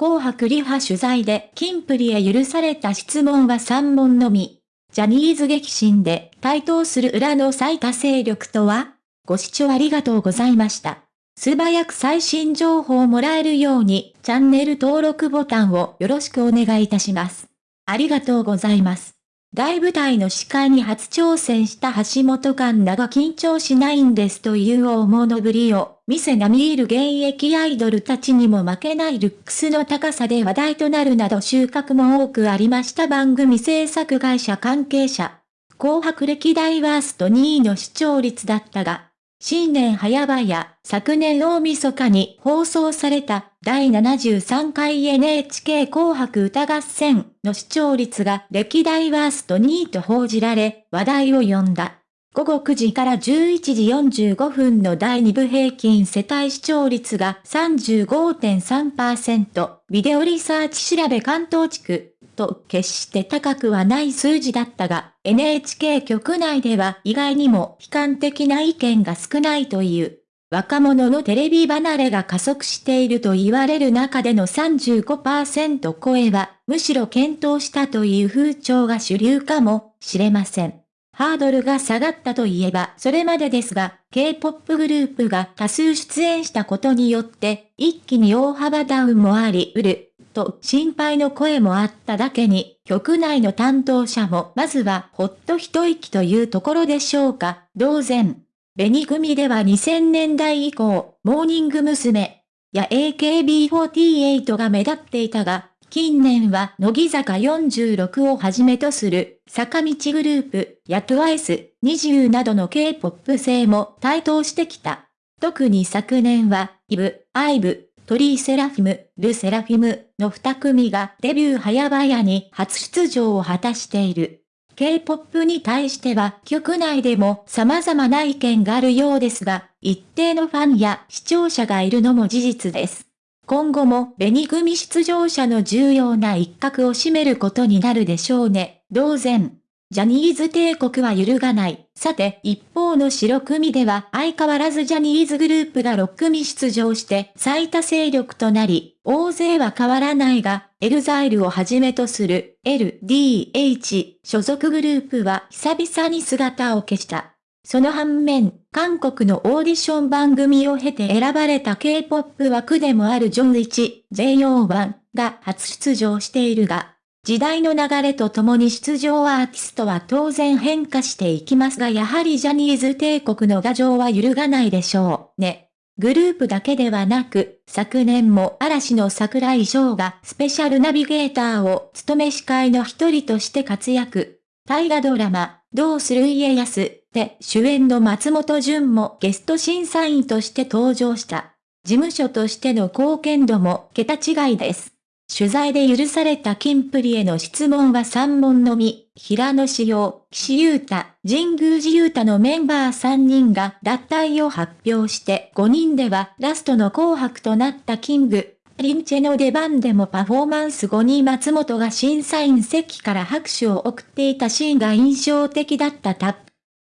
紅白リハ取材でキンプリへ許された質問は3問のみ。ジャニーズ激震で台頭する裏の最多勢力とは？ご視聴ありがとうございました。素早く最新情報をもらえるようにチャンネル登録ボタンをよろしくお願いいたします。ありがとうございます。大舞台の司会に初挑戦した橋本環奈が緊張しないんですという大物ぶりを見せ並みいる現役アイドルたちにも負けないルックスの高さで話題となるなど収穫も多くありました番組制作会社関係者。紅白歴代ワースト2位の視聴率だったが、新年早々、昨年大晦日に放送された第73回 NHK 紅白歌合戦の視聴率が歴代ワースト2位と報じられ、話題を呼んだ。午後9時から11時45分の第2部平均世帯視聴率が35.3%、ビデオリサーチ調べ関東地区と決して高くはない数字だったが、NHK 局内では意外にも悲観的な意見が少ないという。若者のテレビ離れが加速していると言われる中での35%超えは、むしろ検討したという風潮が主流かもしれません。ハードルが下がったといえばそれまでですが、K-POP グループが多数出演したことによって、一気に大幅ダウンもありうる。と心配の声もあっただけに、局内の担当者もまずはほっと一息というところでしょうか、同然。紅組では2000年代以降、モーニング娘。や AKB48 が目立っていたが、近年は乃木坂46をはじめとする坂道グループや TWICE20 などの K-POP 性も台頭してきた。特に昨年は、イブ、アイブ、トリーセラフィム、ルセラフィムの二組がデビュー早々に初出場を果たしている。K-POP に対しては局内でも様々な意見があるようですが、一定のファンや視聴者がいるのも事実です。今後も紅組出場者の重要な一角を占めることになるでしょうね。同然。ジャニーズ帝国は揺るがない。さて、一方の白組では相変わらずジャニーズグループが6組出場して最多勢力となり、大勢は変わらないが、エルザイルをはじめとする LDH 所属グループは久々に姿を消した。その反面、韓国のオーディション番組を経て選ばれた K-POP 枠でもあるジョン1、JO1 が初出場しているが、時代の流れとともに出場アーティストは当然変化していきますがやはりジャニーズ帝国の牙城は揺るがないでしょうね。グループだけではなく、昨年も嵐の桜井翔がスペシャルナビゲーターを務め司会の一人として活躍。大河ドラマ、どうする家康で主演の松本潤もゲスト審査員として登場した。事務所としての貢献度も桁違いです。取材で許されたキンプリへの質問は3問のみ、平野志陽、岸優太、神宮寺優太のメンバー3人が脱退を発表して5人ではラストの紅白となったキング、リンチェの出番でもパフォーマンス後に松本が審査員席から拍手を送っていたシーンが印象的だったタップ。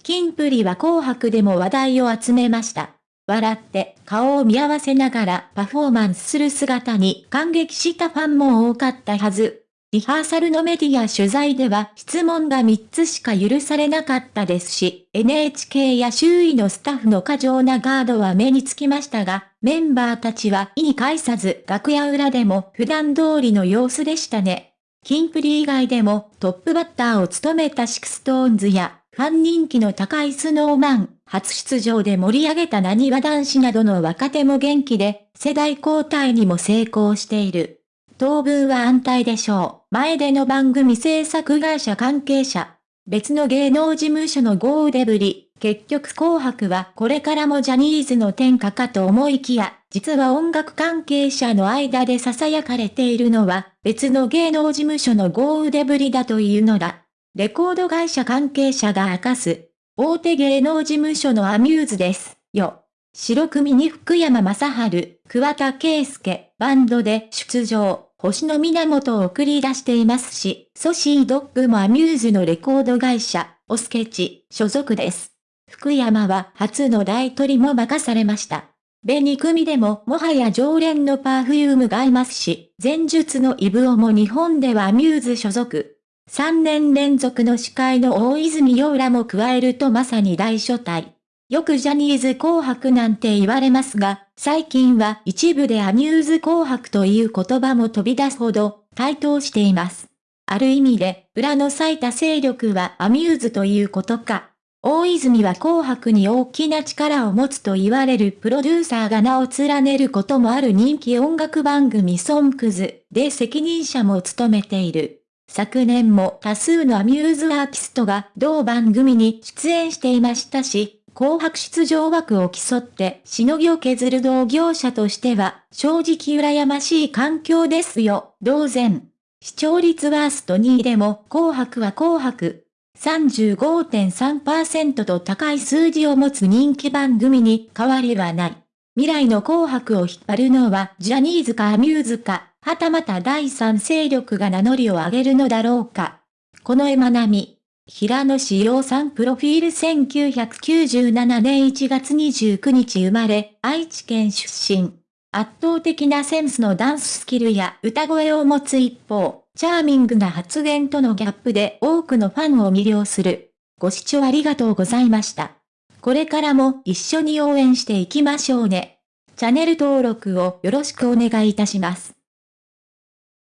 キンプリは紅白でも話題を集めました。笑って顔を見合わせながらパフォーマンスする姿に感激したファンも多かったはず。リハーサルのメディア取材では質問が3つしか許されなかったですし、NHK や周囲のスタッフの過剰なガードは目につきましたが、メンバーたちは意に介さず楽屋裏でも普段通りの様子でしたね。キンプリ以外でもトップバッターを務めた SixTONES やファン人気の高い Snow Man、初出場で盛り上げたなにわ男子などの若手も元気で、世代交代にも成功している。当分は安泰でしょう。前出の番組制作会社関係者。別の芸能事務所の豪腕ぶり。結局紅白はこれからもジャニーズの天下かと思いきや、実は音楽関係者の間で囁かれているのは、別の芸能事務所の豪腕ぶりだというのだ。レコード会社関係者が明かす、大手芸能事務所のアミューズです、よ。白組に福山雅治、桑田佳祐、バンドで出場、星野源を送り出していますし、 Saucy Dog もアミューズのレコード会社、 A-Sketch、所属です。福山は初の大トリも任されました。紅組でももはや常連の Perfume がいますし、前述の IVE も日本ではアミューズ所属。3年連続の司会の大泉洋らも加えるとまさに大所帯。よくジャニーズ紅白なんて言われますが、最近は一部でアミューズ紅白という言葉も飛び出すほど台頭しています。ある意味で、裏の咲いた勢力はアミューズということか。大泉は紅白に大きな力を持つと言われるプロデューサーが名を連ねることもある人気音楽番組ソンクズで責任者も務めている。昨年も多数のアミューズアーティストが同番組に出演していましたし、紅白出場枠を競ってしのぎを削る同業者としては正直羨ましい環境ですよ、同然。視聴率ワースト2位でも紅白は紅白。35.3%と高い数字を持つ人気番組に変わりはない。未来の紅白を引っ張るのはジャニーズかアミューズか、はたまた第三勢力が名乗りを上げるのだろうか。この絵馬並み。平野志陽さんプロフィール1997年1月29日生まれ、愛知県出身。圧倒的なセンスのダンススキルや歌声を持つ一方、チャーミングな発言とのギャップで多くのファンを魅了する。ご視聴ありがとうございました。これからも一緒に応援していきましょうね。チャンネル登録をよろしくお願いいたします。